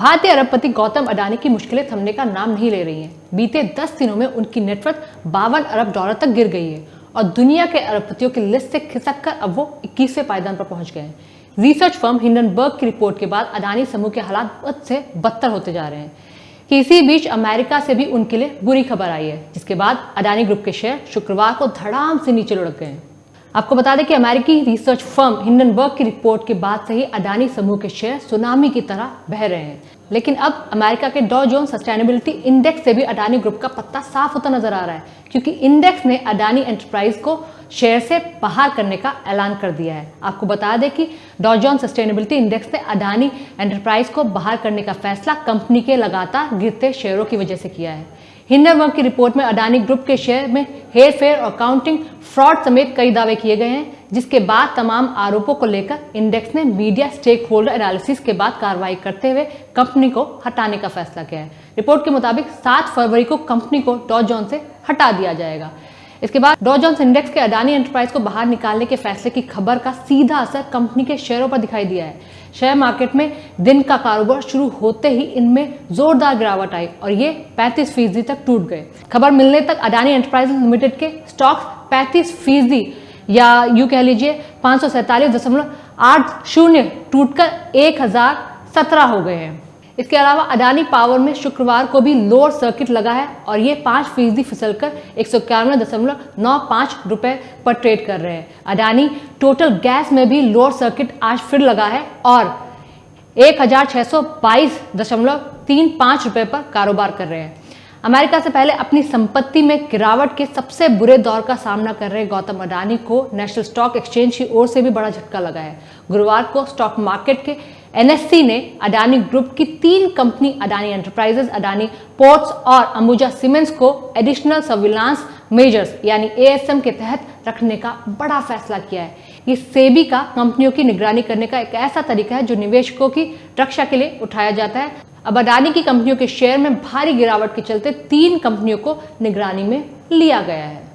भारतीय अरबपति गौतम अडानी की मुश्किलें थमने का नाम नहीं ले रही हैं। बीते 10 दिनों में उनकी नेटवर्थ बावन अरब डॉलर तक गिर गई है और दुनिया के अरबपतियों की लिस्ट से खिसक कर अब वो इक्कीसवें पायदान पर पहुँच गए हैं। रिसर्च फर्म हिंडनबर्ग की रिपोर्ट के बाद अडानी समूह के हालात बद से बदतर होते जा रहे हैं। इसी बीच अमेरिका से भी उनके लिए बुरी खबर आई है, जिसके बाद अडानी ग्रुप के शेयर शुक्रवार को धड़ाम से नीचे लुढ़क गए आपको बता दें कि अमेरिकी रिसर्च फर्म हिंडनबर्ग की रिपोर्ट के बाद से ही अडानी समूह के शेयर सुनामी की तरह बह रहे हैं। लेकिन अब अमेरिका के डॉ जोन सस्टेनेबिलिटी इंडेक्स से भी अडानी ग्रुप का पत्ता साफ़ होता नज़र आ रहा है, क्योंकि इंडेक्स ने अडानी एंटरप्राइज को शेयर से बाहर करने का ऐलान कर दिया है। आपको बता दें कि डॉ जॉन सस्टेनेबिलिटी इंडेक्स ने अडानी एंटरप्राइज को बाहर करने का फैसला कंपनी के लगातार गिरते शेयरों की वजह से किया है। हिंडनबर्ग की रिपोर्ट में अडानी ग्रुप के शेयर में हेर फेर और काउंटिंग फ्रॉड समेत कई दावे किए गए हैं, जिसके बाद तमाम आरोपों को लेकर इंडेक्स ने मीडिया स्टेक होल्डर एनालिसिस के बाद कार्रवाई करते हुए कंपनी को हटाने का फैसला किया है। रिपोर्ट के मुताबिक 7 फरवरी को कंपनी को डॉ जॉन से हटा दिया जाएगा। इसके बाद डॉ जॉन्स इंडेक्स के अडानी एंटरप्राइज को बाहर निकालने के फैसले की खबर का सीधा असर कंपनी के शेयरों पर दिखाई दिया है। शेयर मार्केट में दिन का कारोबार शुरू होते ही इनमें जोरदार गिरावट आई और ये 35 फ़ीसदी तक टूट गए। खबर मिलने तक अडानी एंटरप्राइज लिमिटेड के स्टॉक्स 35 फ़ीसदी या यू कह लीजिए पाँच सौ सैंतालीस दशमलव आठ शून्य टूटकर एक हज़ार सत्रह हो गए हैं। इसके अलावा अडानी पावर में शुक्रवार को भी लोअर सर्किट लगा है और ये पाँच फ़ीसदी फिसल कर एक सौ इक्यानवे दशमलव नौ पाँच रुपए पर ट्रेड कर रहे हैं। अडानी टोटल गैस में भी लोअर सर्किट आज फिर लगा है और एक हज़ार छह सौ बाईस दशमलव तीन पाँच रुपए पर कारोबार कर रहे हैं। अमेरिका से पहले अपनी संपत्ति में गिरावट के सबसे बुरे दौर का सामना कर रहे गौतम अडानी को नेशनल स्टॉक एक्सचेंज की ओर से भी बड़ा झटका लगा है। गुरुवार को स्टॉक मार्केट के एनएससी ने अडानी ग्रुप की तीन company Adani enterprises Adani ports और अंबुजा सीमेंट्स को एडिशनल सर्विलांस मेजर्स यानी एएसएम के तहत रखने का बड़ा फैसला किया है। ये सेबी का कंपनियों की निगरानी करने का एक ऐसा तरीका है जो निवेशकों की रक्षा के लिए उठाया जाता है। अब अडानी की कंपनियों के शेयर में भारी गिरावट के चलते तीन कंपनियों को निगरानी में लिया गया है।